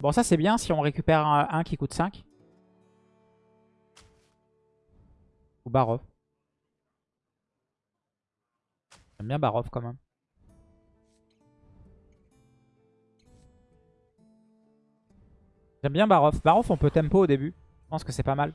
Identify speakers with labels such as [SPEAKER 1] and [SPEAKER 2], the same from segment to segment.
[SPEAKER 1] Bon, ça c'est bien si on récupère un, qui coûte 5. Ou Barov. J'aime bien Barov quand même. J'aime bien Barov. Barov, on peut tempo au début. Je pense que c'est pas mal.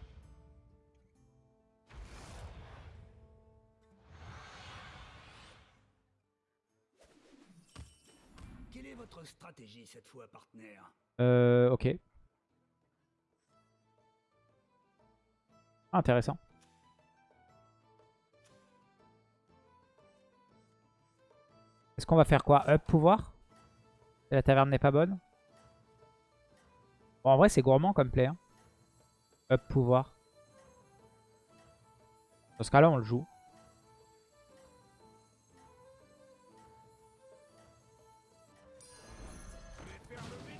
[SPEAKER 2] Quelle est votre stratégie cette fois, partenaire?
[SPEAKER 1] Euh, ok. Intéressant. Est-ce qu'on va faire quoi? Up pouvoir? La taverne n'est pas bonne? Bon, en vrai, c'est gourmand comme play. hein. Up pouvoir. Dans ce cas-là, on le joue.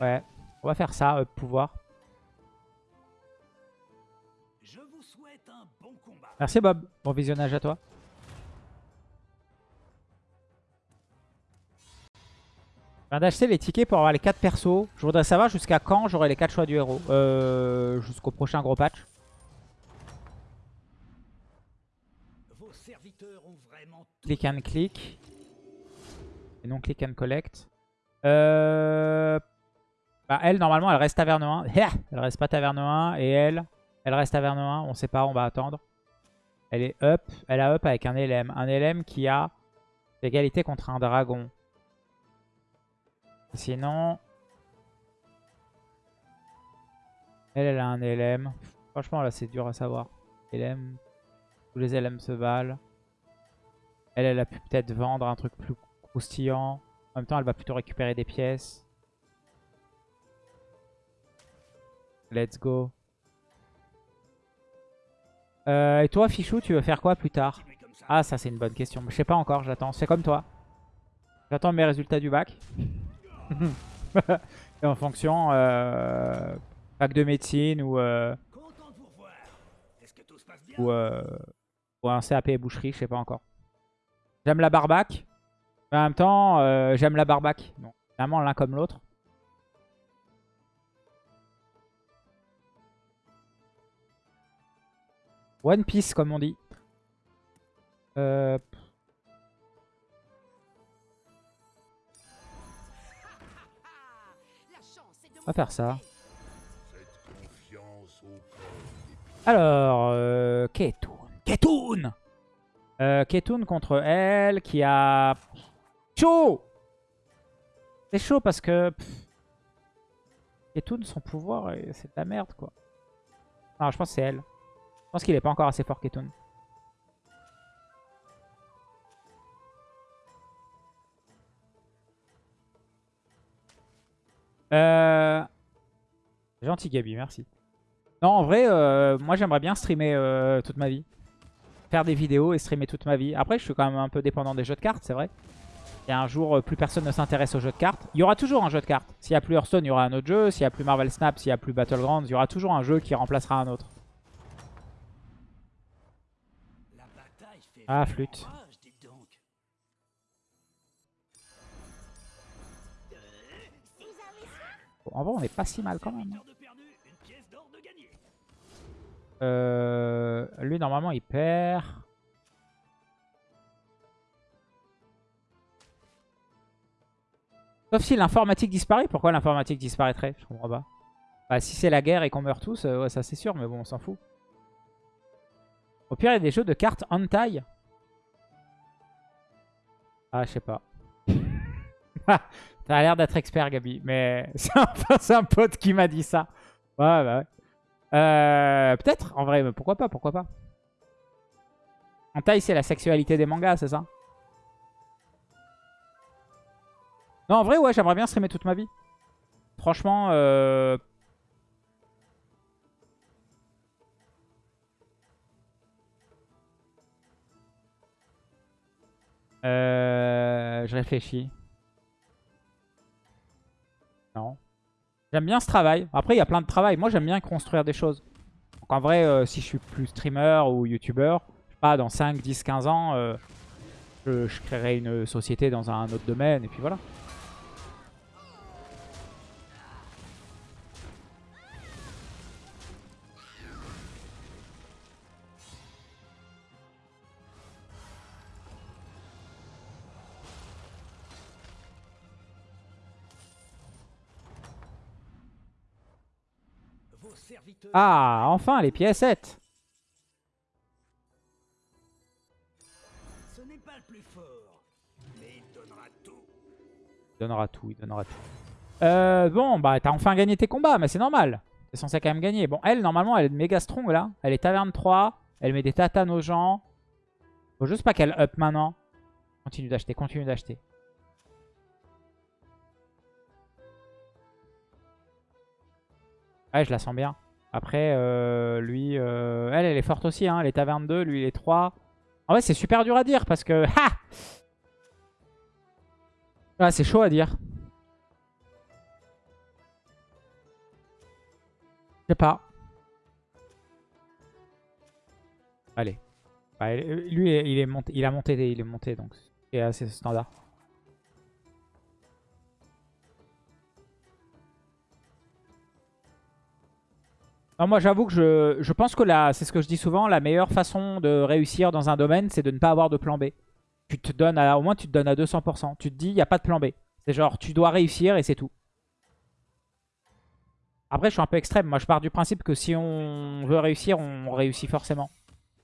[SPEAKER 1] Ouais, on va faire ça, up pouvoir.
[SPEAKER 2] Je vous souhaite un bon combat.
[SPEAKER 1] Merci Bob, bon visionnage à toi. Je viens d'acheter les tickets pour avoir les 4 persos. Je voudrais savoir jusqu'à quand j'aurai les 4 choix du héros. Euh, Jusqu'au prochain gros patch.
[SPEAKER 2] Vos serviteurs ont vraiment tout
[SPEAKER 1] Click and click. Et non click and collect. Euh... Bah, elle, normalement, elle reste taverne 1. elle reste pas taverne 1. Et elle, elle reste taverne 1. On sait pas, on va attendre. Elle est up. Elle a up avec un LM. Un LM qui a l'égalité contre un dragon. Sinon... Elle, elle a un LM. Franchement, là, c'est dur à savoir. LM. Tous les LM se valent. Elle, elle a pu peut-être vendre un truc plus croustillant. En même temps, elle va plutôt récupérer des pièces. Let's go. Euh, et toi, Fichou, tu veux faire quoi plus tard. Ah, ça, c'est une bonne question. Je sais pas encore, j'attends. C'est comme toi. J'attends mes résultats du bac. et en fonction, euh, bac de médecine ou, euh, ou, ou un CAP boucherie, je sais pas encore. J'aime la barbac. Mais en même temps, j'aime la barbac. Donc, vraiment l'un comme l'autre. One Piece, comme on dit. Euh, on va faire ça. Alors, euh, Ketun. Ketun euh, Ketun contre elle, qui a... Chaud C'est chaud parce que... Ketun, son pouvoir, c'est de la merde, quoi. Non, je pense que c'est elle. Je pense qu'il est pas encore assez fort, Ketun. Euh... Gentil Gabi, merci. Non, en vrai, euh, moi j'aimerais bien streamer euh, toute ma vie. Faire des vidéos et streamer toute ma vie. Après, je suis quand même un peu dépendant des jeux de cartes, c'est vrai. Et un jour, euh, plus personne ne s'intéresse aux jeux de cartes. Il y aura toujours un jeu de cartes. S'il n'y a plus Hearthstone, il y aura un autre jeu. S'il n'y a plus Marvel Snap, s'il n'y a plus Battlegrounds, il y aura toujours un jeu qui remplacera un autre.
[SPEAKER 2] La bataille fait
[SPEAKER 1] Ah, flûte. Bon, en vrai, on est pas si mal quand même. hein. Euh, lui, normalement, il perd. Sauf si l'informatique disparaît. Pourquoi l'informatique disparaîtrait? Je comprends pas. Bah, si c'est la guerre et qu'on meurt tous, euh, ouais, ça c'est sûr, mais bon, on s'en fout. Au pire, il y a des jeux de cartes en taille. Ah, je sais pas. T'as l'air d'être expert, Gabi. Mais c'est un, pote qui m'a dit ça. Ouais, bah ouais. Euh, Peut-être, en vrai, mais pourquoi pas, pourquoi pas. En taille, c'est la sexualité des mangas, c'est ça? Non, en vrai, ouais, j'aimerais bien streamer toute ma vie. Franchement, euh... Euh, je réfléchis. Non. J'aime bien ce travail. Après, il y a plein de travail. Moi, j'aime bien construire des choses. Donc, en vrai, euh, si je suis plus streamer ou youtubeur, pas, dans 5, 10, 15 ans, euh, je créerai une société dans un autre domaine. Et puis voilà. Ah, enfin, les piécettes
[SPEAKER 2] Ce n'est pas le plus fort, mais il donnera tout.
[SPEAKER 1] Il donnera tout, il donnera tout. Euh, bon, bah t'as enfin gagné tes combats, mais c'est normal. T'es censé quand même gagner. Bon, elle, normalement, elle est méga strong, là. Elle est taverne 3. Elle met des tatanes aux gens. Faut juste pas qu'elle up maintenant. Continue d'acheter, continue d'acheter. Ouais, je la sens bien. Après, euh, lui, euh, elle, est forte aussi. Hein. Elle est taverne 2, lui, il est 3. En vrai, c'est super dur à dire parce que... Ha ah, c'est chaud à dire. Je sais pas. Allez. Bah, lui, il est monté, il a monté, il est monté, donc c'est assez standard. Non, moi j'avoue que je, je, pense que c'est ce que je dis souvent, la meilleure façon de réussir dans un domaine, c'est de ne pas avoir de plan B. Tu te donnes au moins tu te donnes à 200%. Tu te dis, il n'y a pas de plan B. C'est genre, tu dois réussir et c'est tout. Après, je suis un peu extrême. Moi, je pars du principe que si on veut réussir, on réussit forcément.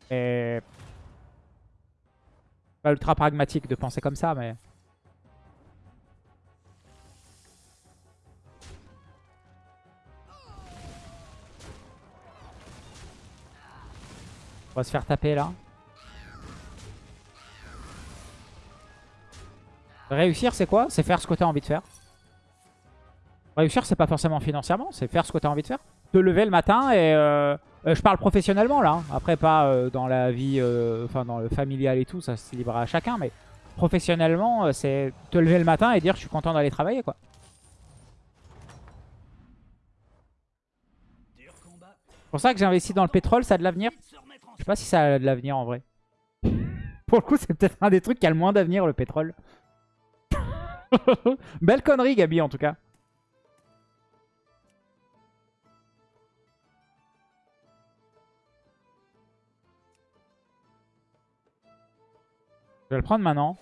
[SPEAKER 1] Et... Pas ultra pragmatique de penser comme ça, mais... On va se faire taper là. Réussir, c'est quoi? C'est faire ce que tu as envie de faire. Réussir, c'est pas forcément financièrement, c'est faire ce que tu as envie de faire. Te lever le matin et... Euh, euh, je parle professionnellement là, hein. après pas euh, dans la vie, enfin dans le familial et tout, ça se livre à chacun, mais professionnellement, c'est te lever le matin et dire je suis content d'aller travailler quoi. C'est pour ça que j'ai investi dans le pétrole, ça a de l'avenir. Je sais pas si ça a de l'avenir en vrai. Pour le coup, c'est peut-être un des trucs qui a le moins d'avenir, le pétrole. Belle connerie, Gabi, en tout cas. Je vais le prendre maintenant.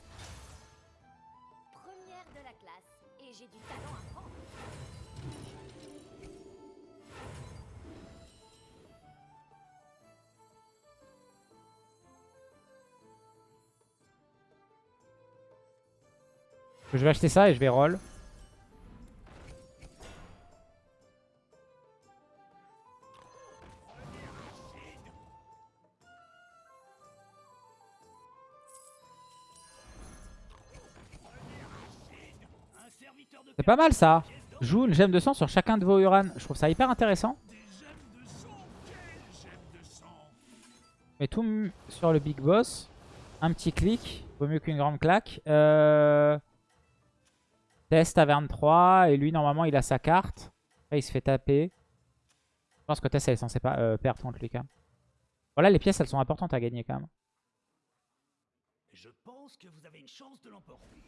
[SPEAKER 1] Je vais acheter ça et je vais roll. C'est pas mal ça. Joue une gemme de sang sur chacun de vos Uran. Je trouve ça hyper intéressant. Mais tout sur le big boss. Un petit clic. Vaut mieux qu'une grande claque. Euh... Test taverne 3. Et lui, normalement, il a sa carte. Après, il se fait taper. Je pense que Tess, elle est censée pas euh, perdre contre lui quand même. Voilà, les pièces, elles sont importantes à gagner quand même.
[SPEAKER 2] Je pense que vous avez une chance de l'emporter.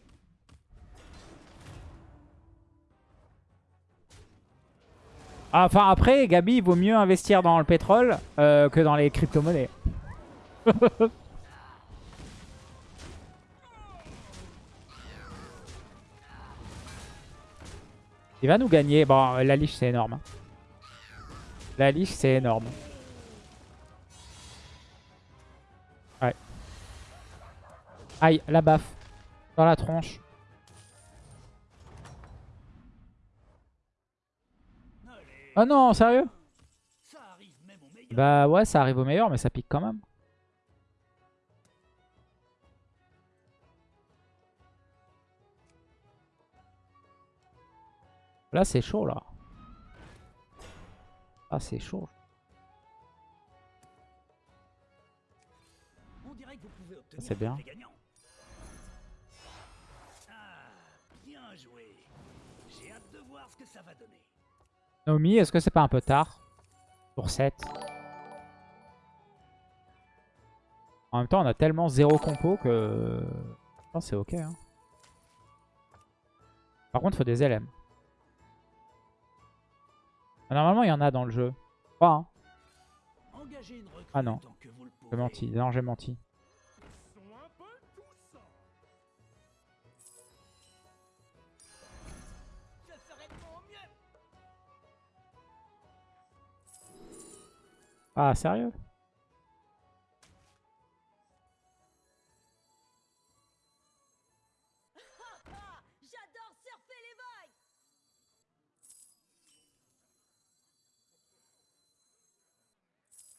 [SPEAKER 1] Ah, Enfin, après, Gabi, il vaut mieux investir dans le pétrole euh, que dans les crypto-monnaies. il va nous gagner. Bon, la liche, c'est énorme. hein. La liche, c'est énorme. Ouais. Aïe, la baffe. Dans la tronche. Oh non, sérieux? Bah ouais, ça arrive au meilleur, mais ça pique quand même. Là, c'est chaud, là. Ah, c'est chaud. C'est bien.
[SPEAKER 2] des gagnants. Bien joué. J'ai hâte de voir ce que ça va donner.
[SPEAKER 1] Naomi, est-ce que c'est pas un peu tard Pour 7. En même temps, on a tellement zéro compo que... Je pense c'est ok. hein. Par contre, il faut des LM. Ah, Normalement, il y en a dans le jeu. Je crois, hein. Ah non. J'ai menti. Non, j'ai menti.
[SPEAKER 2] Ils sont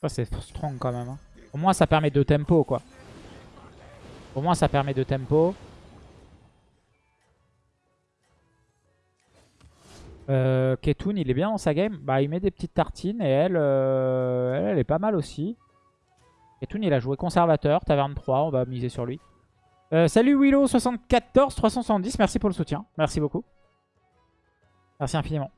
[SPEAKER 1] Ça, c'est strong quand même. hein. Au moins, ça permet de tempo, quoi. Au moins, ça permet de tempo. Euh, Ketun, il est bien dans sa game. Bah, il met des petites tartines et elle, euh, elle, est pas mal aussi. Ketun, il a joué conservateur, taverne 3, on va miser sur lui. Euh, salut Willow74-370, merci pour le soutien. Merci beaucoup. Merci infiniment.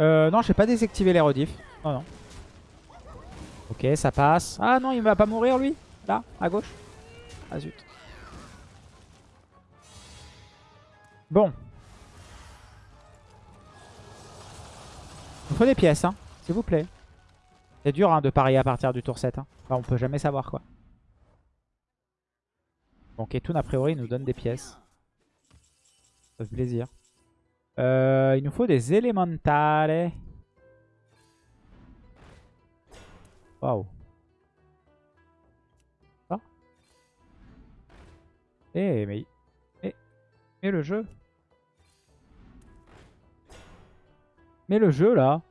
[SPEAKER 1] Euh, non, j'ai pas désactivé les rediffs. Non, non. Ok, ça passe. Ah non, il va pas mourir lui Là, à gauche Ah zut. Bon. Il faut des pièces, hein, s'il vous plaît. C'est dur hein, de parier à partir du tour 7. Hein. On peut jamais savoir quoi. Bon, Ketun, a priori, nous donne des pièces. Ça fait plaisir. Euh, il nous faut des élémentales. Waouh. Eh, mais... mais... Mais le jeu Mais le jeu, là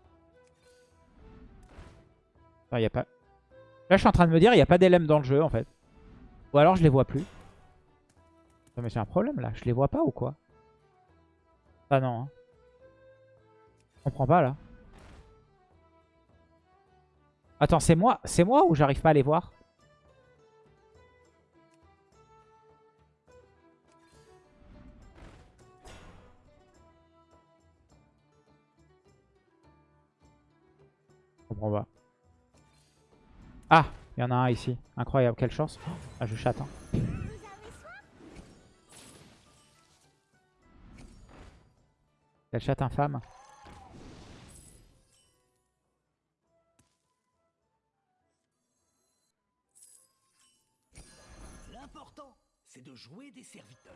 [SPEAKER 1] a pas... Là, je suis en train de me dire, il n'y a pas d'élèmes dans le jeu, en fait. Ou alors, je les vois plus. Non, mais c'est un problème, là. Je les vois pas ou quoi? Ah non. Hein. Je comprends pas là. Attends, c'est moi, c'est moi ou j'arrive pas à les voir? Je comprends pas. Ah, il y en a un ici. Incroyable, quelle chance. Ah, je chatte. Hein. Quelle chatte infâme.
[SPEAKER 2] L'important, c'est de jouer des serviteurs.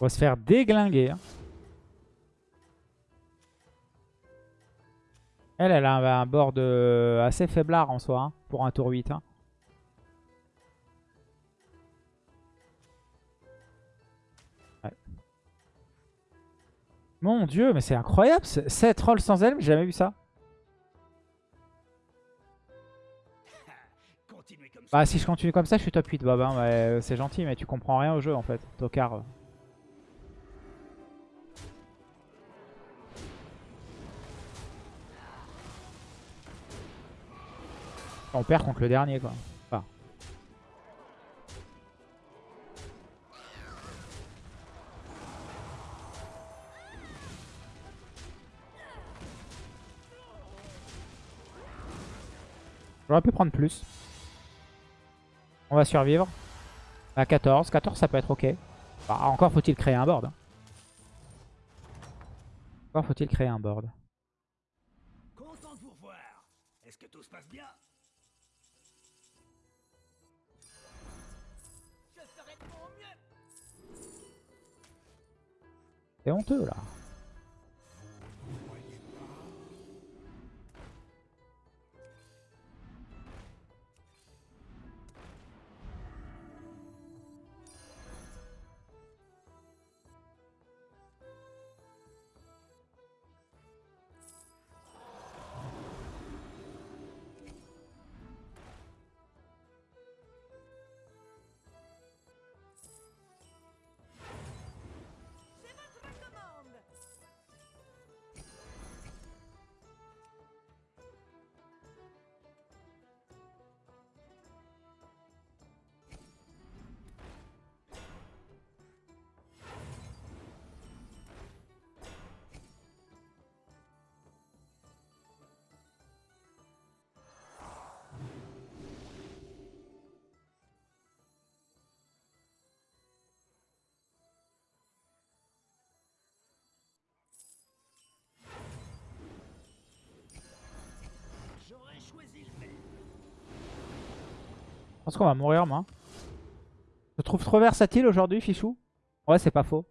[SPEAKER 1] On va se faire déglinguer. hein. Elle, elle a un, board euh, assez faiblard en soi, hein, pour un tour 8. hein. Mon dieu, mais c'est incroyable. 7 rolls sans elle, j'ai jamais vu ça. Bah si je continue comme ça, je suis top 8 Bob. hein, euh, c'est gentil, mais tu comprends rien au jeu en fait. Tocard. On perd contre le dernier quoi. J'aurais pu prendre plus. On va survivre. À 14. 14 ça peut être ok. Bah, encore faut-il créer un board. hein. Encore faut-il créer un board.
[SPEAKER 2] Content de vous revoir. Est-ce que tout se passe bien?
[SPEAKER 3] Je ferai de mon mieux
[SPEAKER 1] C'est honteux là. Pense qu'on va mourir, moi. Je trouve trop versatile aujourd'hui, Fichou. Ouais, c'est pas faux.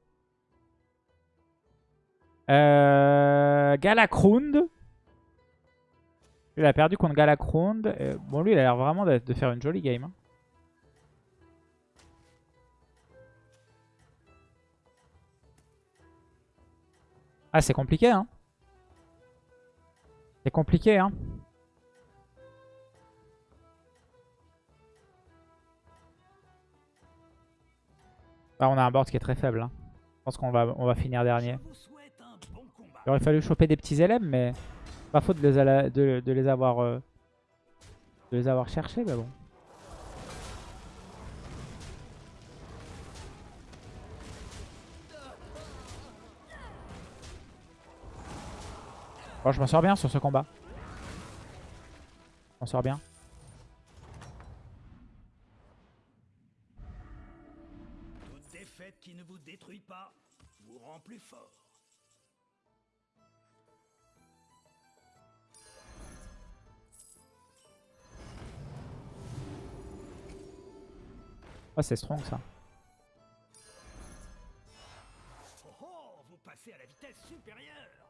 [SPEAKER 1] Euh, Galakrund. Il a perdu contre Galakrund. Euh, bon, lui, il a l'air vraiment de, de faire une jolie game. hein. Ah, c'est compliqué, hein. C'est compliqué, hein. Ah, on a un board qui est très faible. hein. Je pense qu'on va, on va finir dernier. Il aurait fallu choper des petits LM, mais pas faute de les, de, les avoir euh, de les avoir cherchés, mais bon. Bon, je m'en sors bien sur ce combat. M'en sors bien.
[SPEAKER 2] Plus fort.
[SPEAKER 1] Oh, c'est strong ça.
[SPEAKER 2] Oh oh, vous passez à la vitesse supérieure.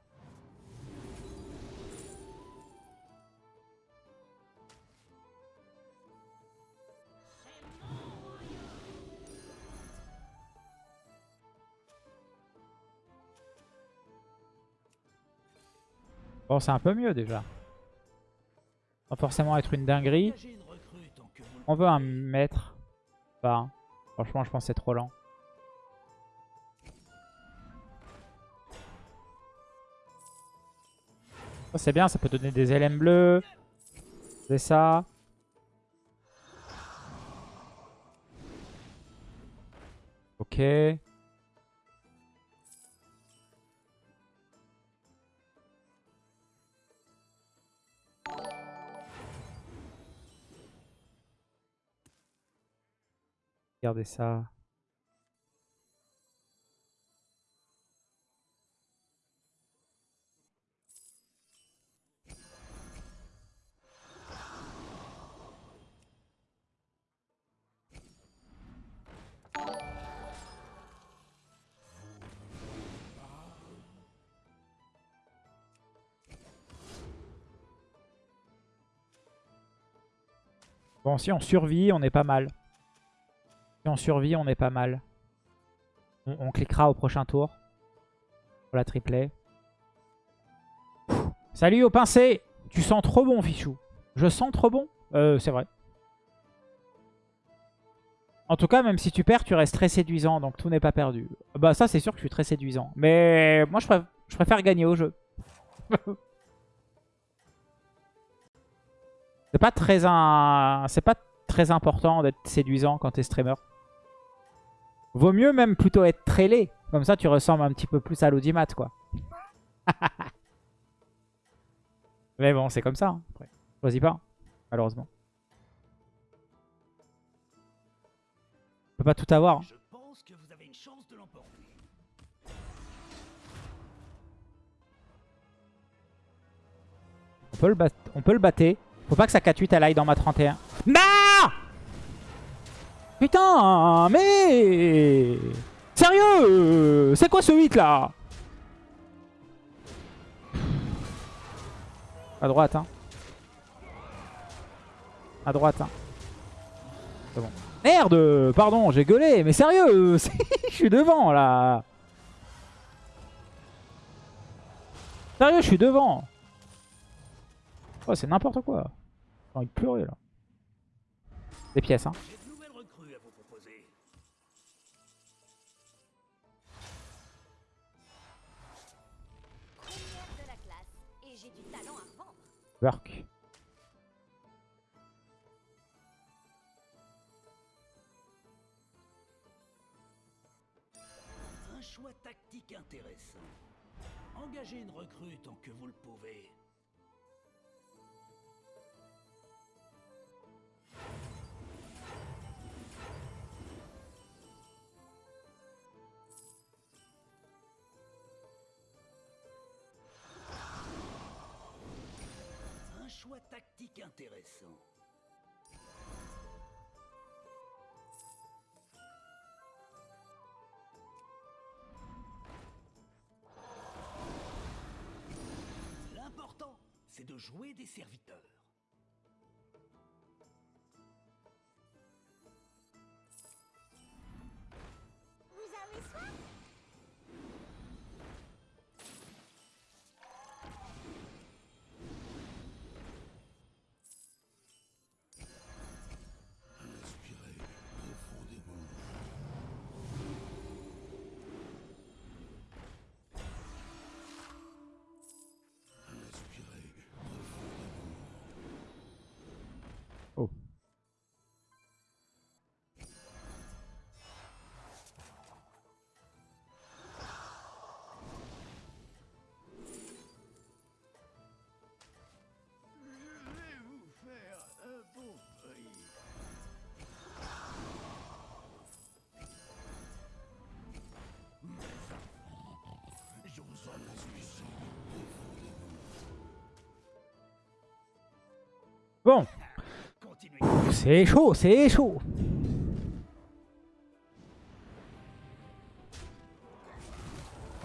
[SPEAKER 1] Bon, c'est un peu mieux déjà. Sans forcément être une dinguerie. On veut un un. Franchement, je pense que c'est trop lent. Ça, c'est bien, ça peut donner des LM bleus. C'est ça. Ok. Regardez ça. Bon, si on survit, on est pas mal. Si on survit, on est pas mal. On, cliquera au prochain tour. Pour la triplée. Salut au pincé Tu sens trop bon, Fichou. Je sens trop bon Euh, c'est vrai. En tout cas, même si tu perds, tu restes très séduisant. Donc tout n'est pas perdu. Bah ça, c'est sûr que je suis très séduisant. Mais moi, je, je préfère gagner au jeu. c'est pas très un... C'est pas très important d'être séduisant quand t'es streamer. Vaut mieux même plutôt être très laid. Comme ça, tu ressembles un petit peu plus à l'audimat, quoi. Mais bon, c'est comme ça. Hein. Après, choisis pas, malheureusement. On peut pas tout avoir. Bat- on peut le battre. Faut pas que sa 4-8 elle aille dans ma 31. Non Putain, mais... Sérieux C'est quoi ce 8 là? À droite, hein. À droite, hein. C'est bon. Merde Pardon, j'ai gueulé, mais sérieux Je suis devant, là Sérieux, je suis devant Oh, c'est n'importe quoi. J'ai envie de pleurer, là. Des pièces, hein.
[SPEAKER 2] J'ai de nouvelles recrues à vous proposer.
[SPEAKER 3] Première de la classe. Et j'ai du talent à vendre.
[SPEAKER 1] Work.
[SPEAKER 2] Un choix tactique intéressant. Engagez une recrue tant que vous le pouvez. choix tactique intéressant.
[SPEAKER 1] L'important,
[SPEAKER 2] c'est de jouer des serviteurs. Bon,
[SPEAKER 1] c'est chaud, c'est chaud.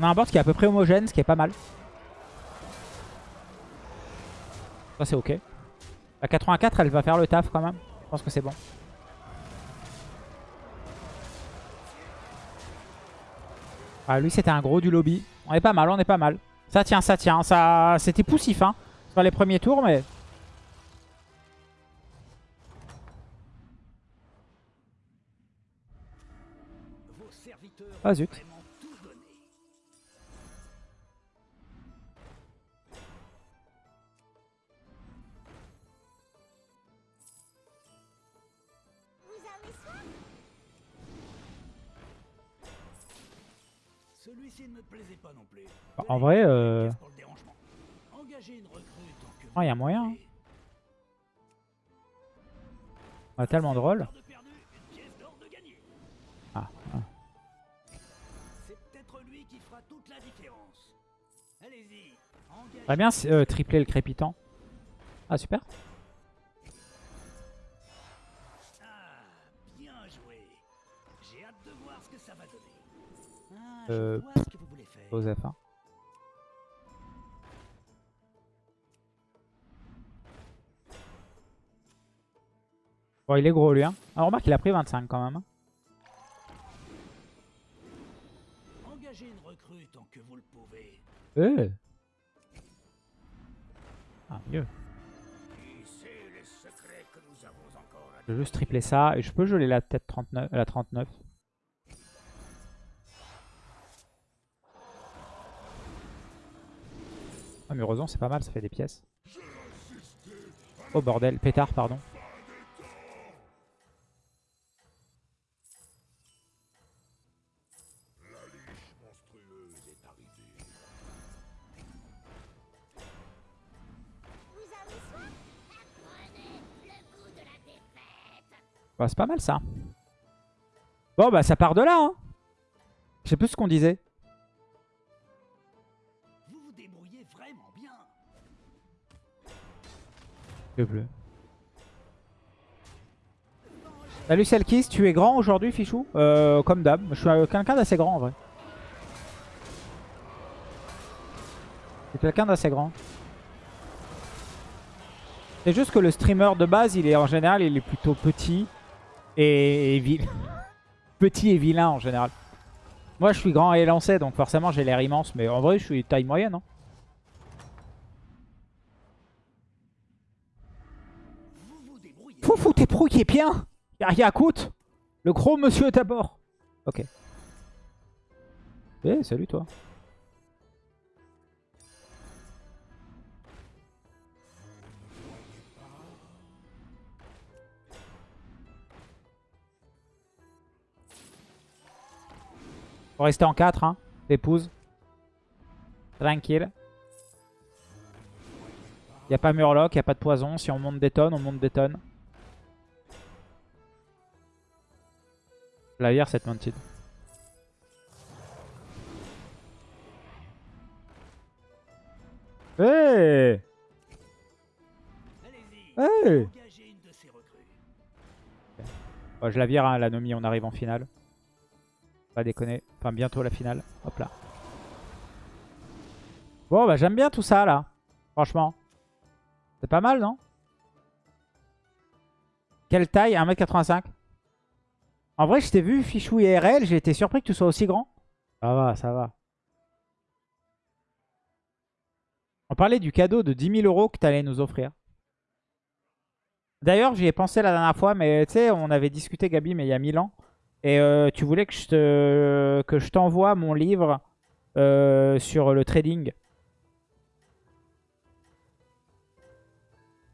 [SPEAKER 1] On a un board qui est à peu près homogène, ce qui est pas mal. Ça c'est ok. La 84 elle va faire le taf quand même. Je pense que c'est bon. Ah lui c'était un gros du lobby. On est pas mal, on est pas mal. Ça tient, ça tient. Ça, C'était poussif hein. Sur les premiers tours mais...
[SPEAKER 2] le dérangement. Engagez une recrue tant que
[SPEAKER 1] Ah, y a moyen,
[SPEAKER 2] pouvez.
[SPEAKER 1] on a tellement de rôles.
[SPEAKER 2] Heure
[SPEAKER 1] Très bien euh, tripler le crépitant. Ah super.
[SPEAKER 2] Ah, bien joué. J'ai hâte de voir ce que ça va donner. Ah, je
[SPEAKER 1] Euh,
[SPEAKER 2] vois ce que vous voulez faire.
[SPEAKER 1] Joseph. hein. Bon, il est gros lui. Hein. Alors, remarque, il a pris 25 quand même. hein.
[SPEAKER 2] Engagez une recrue tant que vous le pouvez.
[SPEAKER 1] Euh.
[SPEAKER 2] À
[SPEAKER 1] Je vais juste tripler ça. Et je peux geler la tête 39, la 39. Ah, mais heureusement, c'est pas mal. Ça fait des pièces. Oh bordel. Pétard, pardon. Bah, c'est pas mal ça. Bon, bah ça part de là. Hein. Je sais plus ce qu'on disait.
[SPEAKER 2] Vous vous débrouillez vraiment bien.
[SPEAKER 1] Le bleu. Salut Selkis, tu es grand aujourd'hui, Fichou? Euh, Comme d'hab. Je suis quelqu'un d'assez grand en vrai. Je suis quelqu'un d'assez grand. C'est juste que le streamer de base, il est en général, il est plutôt petit et, et petit et vilain en général. Moi, je suis grand et lancé, donc forcément, j'ai l'air immense. Mais en vrai, je suis taille moyenne. Hein.
[SPEAKER 2] Vous vous débrouillez.
[SPEAKER 1] Foufou, t'es pro qui est bien Yakut Le gros monsieur d'abord Ok. Eh, salut toi. Faut rester en 4, hein. L'épouse. Tranquille. Y a pas Murloc, y a pas de poison. Si on monte des tonnes, on monte des tonnes. La hier cette mounted. Hey Hey Je la vire, hein, la Nomi, on arrive en finale. Pas déconner. Enfin, bientôt la finale. Hop là. Bon, bah j'aime bien tout ça, là. Franchement. C'est pas mal, non? Quelle taille? 1m85 En vrai, je t'ai vu, Fichou IRL, j'ai été surpris que tu sois aussi grand. Ça va, ça va. On parlait du cadeau de 10 000 euros que tu allais nous offrir. D'ailleurs, j'y ai pensé la dernière fois, mais tu sais, on avait discuté, Gabi, mais il y a 1000 ans. Et euh, tu voulais que je te t'envoie mon livre euh, sur le trading.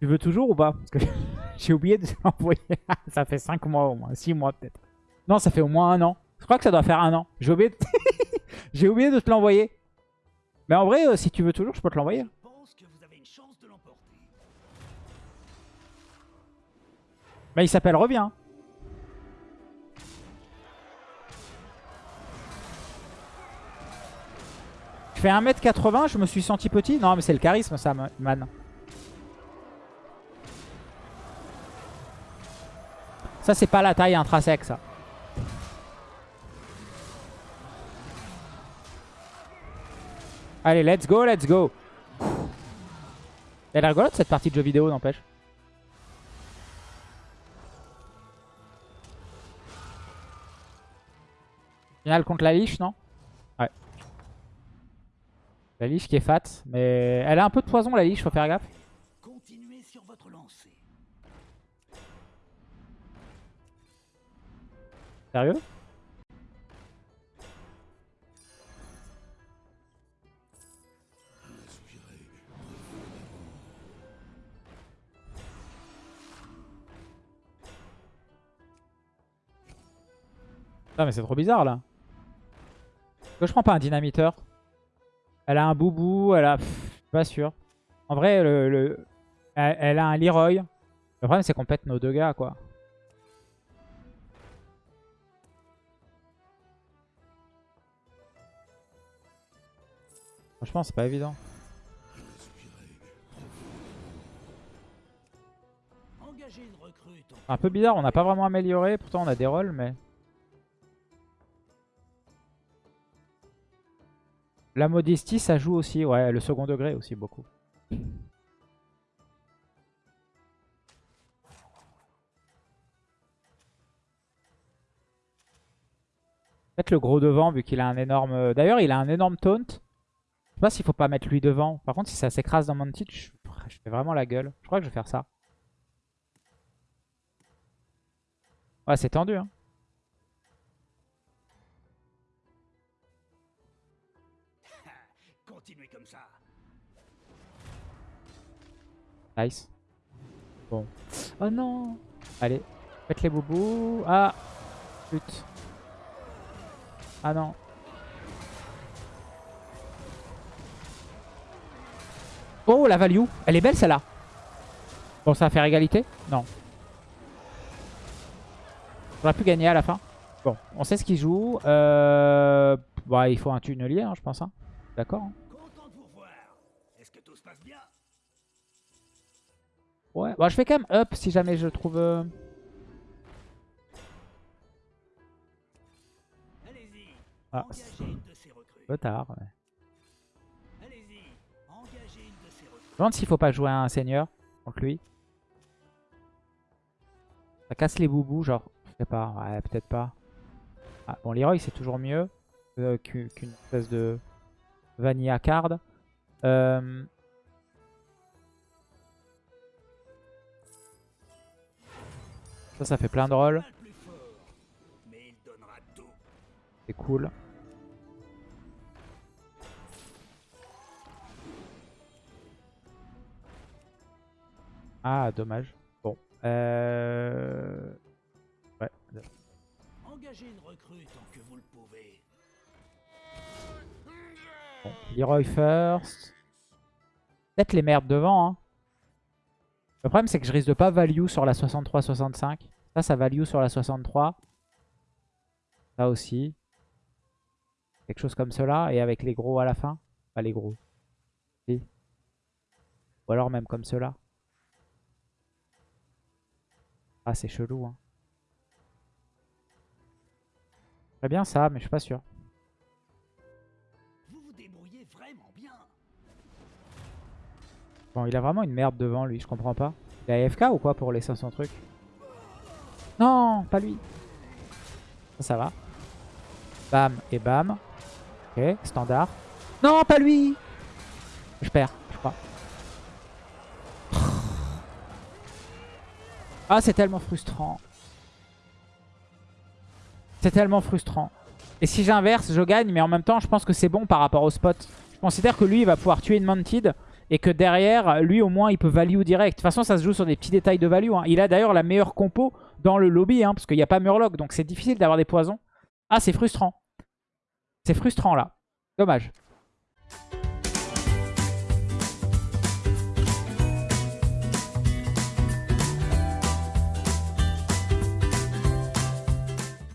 [SPEAKER 1] Tu veux toujours ou pas? Parce que j'ai oublié de l'envoyer. ça fait 5 mois au moins, 6 mois peut-être. Non, ça fait au moins un an. Je crois que ça doit faire un an. J'ai oublié, de... j'ai oublié de te l'envoyer. Mais en vrai, euh, si tu veux toujours, je peux te l'envoyer. Bah, il s'appelle Reviens. Fais 1m80, je me suis senti petit. Non, mais c'est le charisme, ça, man. Ça, c'est pas la taille intrinsèque, ça. Allez, let's go, let's go. Elle est rigolote, cette partie de jeu vidéo, n'empêche. Finale contre la liche, non? Ouais. La liche qui est fat, mais elle a un peu de poison la liche, faut faire gaffe.
[SPEAKER 2] Continuez sur votre lancée.
[SPEAKER 1] Sérieux? Ah mais c'est trop bizarre là. Pourquoi je prends pas un dynamiteur? Elle a un boubou, elle a... Pff, pas sûr. En vrai, le, le... Elle, a un Leroy. Le problème c'est qu'on pète nos deux gars quoi. Franchement, c'est pas évident. Un peu bizarre, on n'a pas vraiment amélioré. Pourtant, on a des rôles, mais... La modestie, ça joue aussi. Ouais, le second degré aussi, beaucoup. Peut-être le gros devant, vu qu'il a un énorme... D'ailleurs, il a un énorme taunt. Je sais pas s'il faut pas mettre lui devant. Par contre, si ça s'écrase dans mon titre, je... je fais vraiment la gueule. Je crois que je vais faire ça. Ouais, c'est tendu, hein.
[SPEAKER 2] Continuez comme ça.
[SPEAKER 1] Nice. Bon. Oh non Allez, faites les boubous. Ah Pute. Ah non. Oh, la value. Elle est belle, celle-là. Bon, ça va faire égalité? Non. On aurait pu gagner à la fin. Bon, on sait ce qu'il joue. Euh... Bah, il faut un tunnelier, hein, je pense. hein. D'accord. hein. Ouais, bon, je fais quand même up si jamais je trouve... euh,
[SPEAKER 2] Allez-y.
[SPEAKER 1] Ah,
[SPEAKER 2] Engagez une de ces recrues.
[SPEAKER 1] un peu tard. ouais.
[SPEAKER 2] Allez-y. Engagez une de ces recrues.
[SPEAKER 1] Je me demande s'il faut pas jouer un seigneur contre lui. Ça casse les boubous, genre. Je sais pas, ouais, peut-être pas. Ah, bon, Leroy, c'est toujours mieux euh, qu'u- qu'une espèce de vanilla card. Euh, Ça, ça fait plein de
[SPEAKER 2] tout.
[SPEAKER 1] C'est cool. Ah, dommage. Bon. Euh... Ouais.
[SPEAKER 2] Engagez une recrue tant que vous le pouvez.
[SPEAKER 1] Bon. Leroy first. Peut-être les merdes devant. Hein. Le problème, c'est que je risque de pas value sur la 63-65. Ça, ça value sur la 63. Ça aussi. Quelque chose comme cela. Et avec les gros à la fin. Pas les gros. Si. Ou alors même comme cela. Ah, c'est chelou. Hein. Très bien ça, mais je suis pas sûr. Bon, il a vraiment une merde devant lui, je comprends pas. Il est AFK ou quoi pour les 500 trucs Non, pas lui. Ça, ça va. Bam et bam. Ok, standard. Non, pas lui Je perds, je crois. Ah, c'est tellement frustrant. C'est tellement frustrant. Et si j'inverse, je gagne, mais en même temps, je pense que c'est bon par rapport au spot. Je considère que lui, il va pouvoir tuer une Mantid et que derrière, lui, au moins, il peut value direct. De toute façon, ça se joue sur des petits détails de value. hein. Il a d'ailleurs la meilleure compo dans le lobby, hein, parce qu'il n'y a pas Murloc, donc c'est difficile d'avoir des poisons. Ah, c'est frustrant. C'est frustrant, là. Dommage.